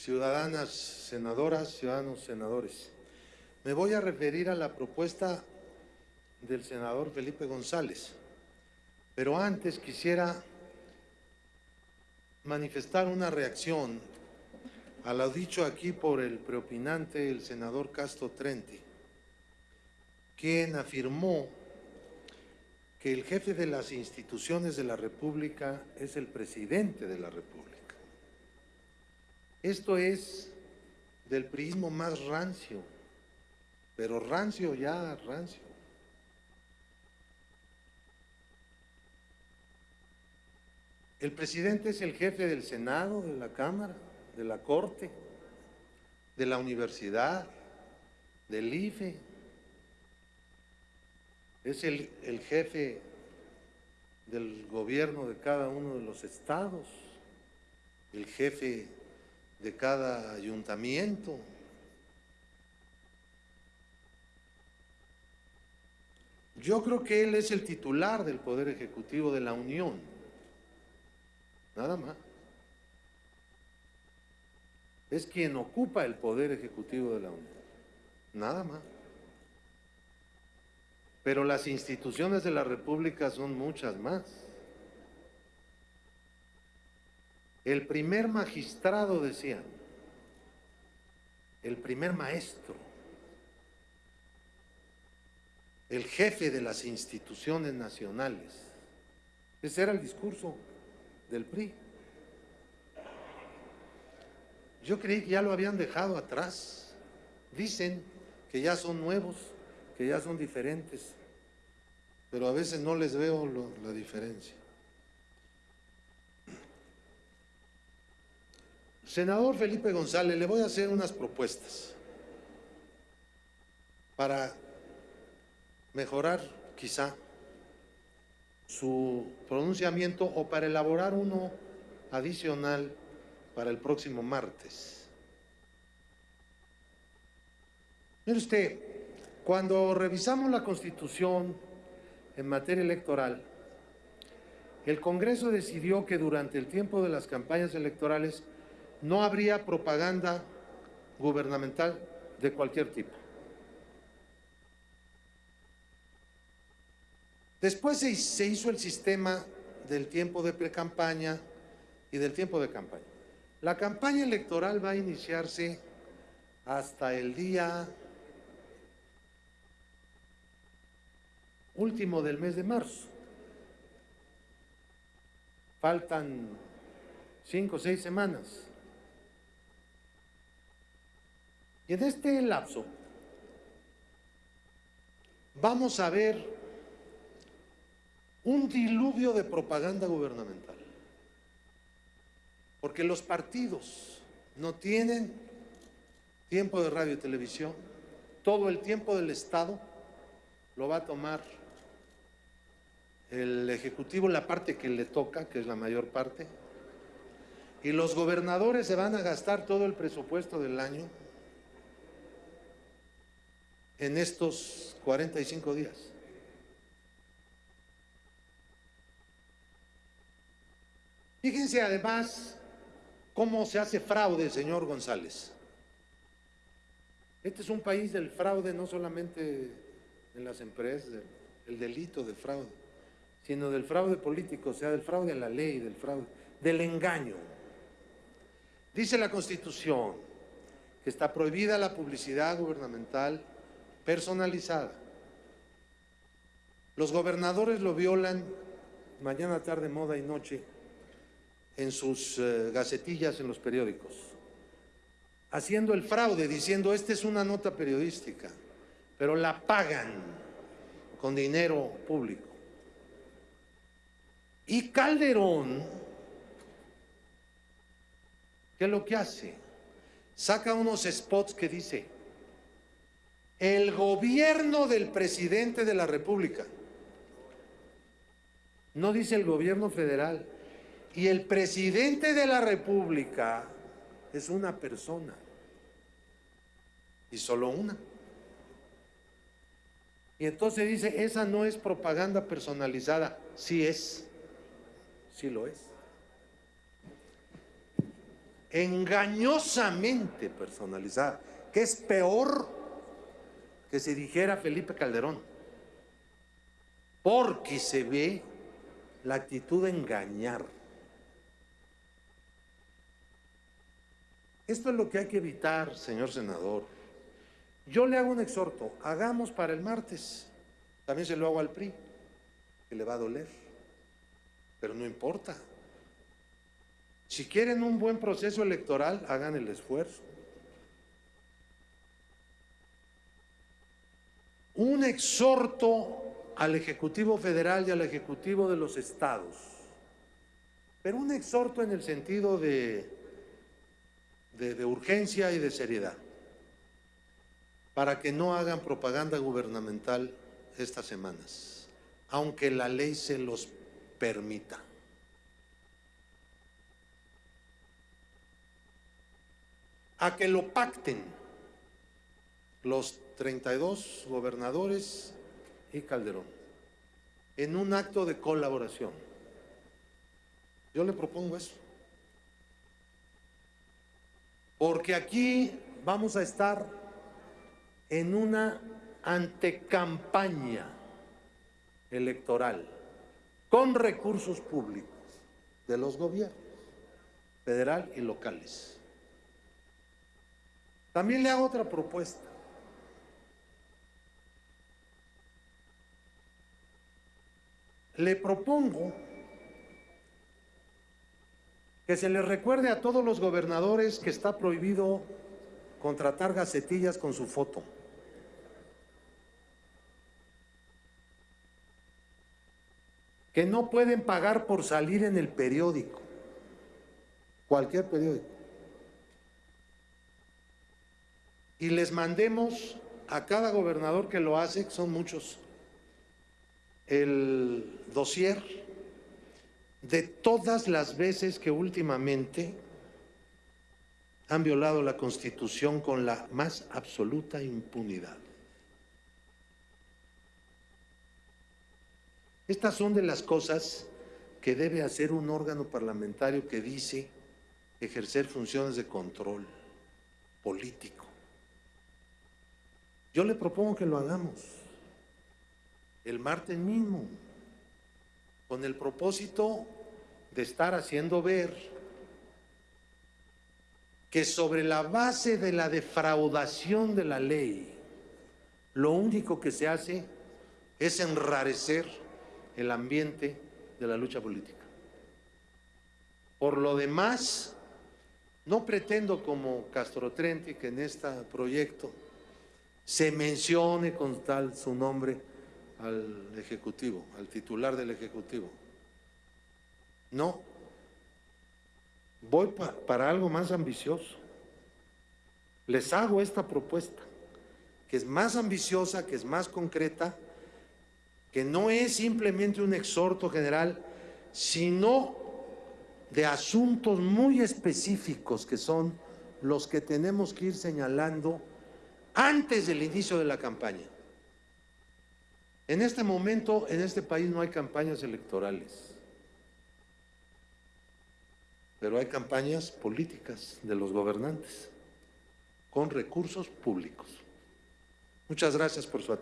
ciudadanas senadoras, ciudadanos senadores. Me voy a referir a la propuesta del senador Felipe González, pero antes quisiera manifestar una reacción a lo dicho aquí por el preopinante, el senador Castro Trenti, quien afirmó que el jefe de las instituciones de la República es el presidente de la República. Esto es del prismo más rancio, pero rancio ya, rancio. El presidente es el jefe del Senado, de la Cámara, de la Corte, de la Universidad, del IFE, es el, el jefe del gobierno de cada uno de los estados, el jefe de cada ayuntamiento. Yo creo que él es el titular del Poder Ejecutivo de la Unión, nada más. Es quien ocupa el Poder Ejecutivo de la Unión, nada más. Pero las instituciones de la República son muchas más. El primer magistrado, decían, el primer maestro, el jefe de las instituciones nacionales. Ese era el discurso del PRI. Yo creí que ya lo habían dejado atrás. Dicen que ya son nuevos que ya son diferentes, pero a veces no les veo la diferencia. Senador Felipe González, le voy a hacer unas propuestas para mejorar quizá su pronunciamiento o para elaborar uno adicional para el próximo martes. Mire usted, cuando revisamos la Constitución en materia electoral, el Congreso decidió que durante el tiempo de las campañas electorales no habría propaganda gubernamental de cualquier tipo. Después se hizo el sistema del tiempo de pre-campaña y del tiempo de campaña. La campaña electoral va a iniciarse hasta el día último del mes de marzo. Faltan cinco o seis semanas. Y en este lapso vamos a ver un diluvio de propaganda gubernamental. Porque los partidos no tienen tiempo de radio y televisión, todo el tiempo del Estado lo va a tomar el Ejecutivo la parte que le toca, que es la mayor parte, y los gobernadores se van a gastar todo el presupuesto del año en estos 45 días. Fíjense además cómo se hace fraude, señor González. Este es un país del fraude, no solamente en las empresas, el delito de fraude sino del fraude político, o sea, del fraude a la ley, del fraude, del engaño. Dice la Constitución que está prohibida la publicidad gubernamental personalizada. Los gobernadores lo violan mañana, tarde, moda y noche en sus eh, gacetillas en los periódicos, haciendo el fraude, diciendo, esta es una nota periodística, pero la pagan con dinero público. Y Calderón, ¿qué es lo que hace? Saca unos spots que dice, el gobierno del presidente de la República, no dice el gobierno federal, y el presidente de la República es una persona, y solo una. Y entonces dice, esa no es propaganda personalizada, sí es. Sí lo es. engañosamente personalizada, que es peor que si dijera Felipe Calderón, porque se ve la actitud de engañar. Esto es lo que hay que evitar, señor senador. Yo le hago un exhorto, hagamos para el martes, también se lo hago al PRI, que le va a doler, pero no importa. Si quieren un buen proceso electoral, hagan el esfuerzo. Un exhorto al Ejecutivo Federal y al Ejecutivo de los Estados, pero un exhorto en el sentido de, de, urgencia y de seriedad, para que no hagan propaganda gubernamental estas semanas, aunque la ley se los permita. a que lo pacten los 32 gobernadores y Calderón en un acto de colaboración. Yo le propongo eso. Porque aquí vamos a estar en una antecampaña electoral con recursos públicos de los gobiernos federal y locales. También le hago otra propuesta. Le propongo que se le recuerde a todos los gobernadores que está prohibido contratar gacetillas con su foto. Que no pueden pagar por salir en el periódico, cualquier periódico. y les mandemos a cada gobernador que lo hace, que son muchos, el dossier de todas las veces que últimamente han violado la Constitución con la más absoluta impunidad. Estas son de las cosas que debe hacer un órgano parlamentario que dice ejercer funciones de control político. Yo le propongo que lo hagamos el martes mismo, con el propósito de estar haciendo ver que sobre la base de la defraudación de la ley, lo único que se hace es enrarecer el ambiente de la lucha política. Por lo demás, no pretendo como Castro Trenti que en este proyecto se mencione con tal su nombre al Ejecutivo, al titular del Ejecutivo. No, voy para algo más ambicioso. Les hago esta propuesta, que es más ambiciosa, que es más concreta, que no es simplemente un exhorto general, sino de asuntos muy específicos que son los que tenemos que ir señalando antes del inicio de la campaña. En este momento, en este país no hay campañas electorales, pero hay campañas políticas de los gobernantes con recursos públicos. Muchas gracias por su atención.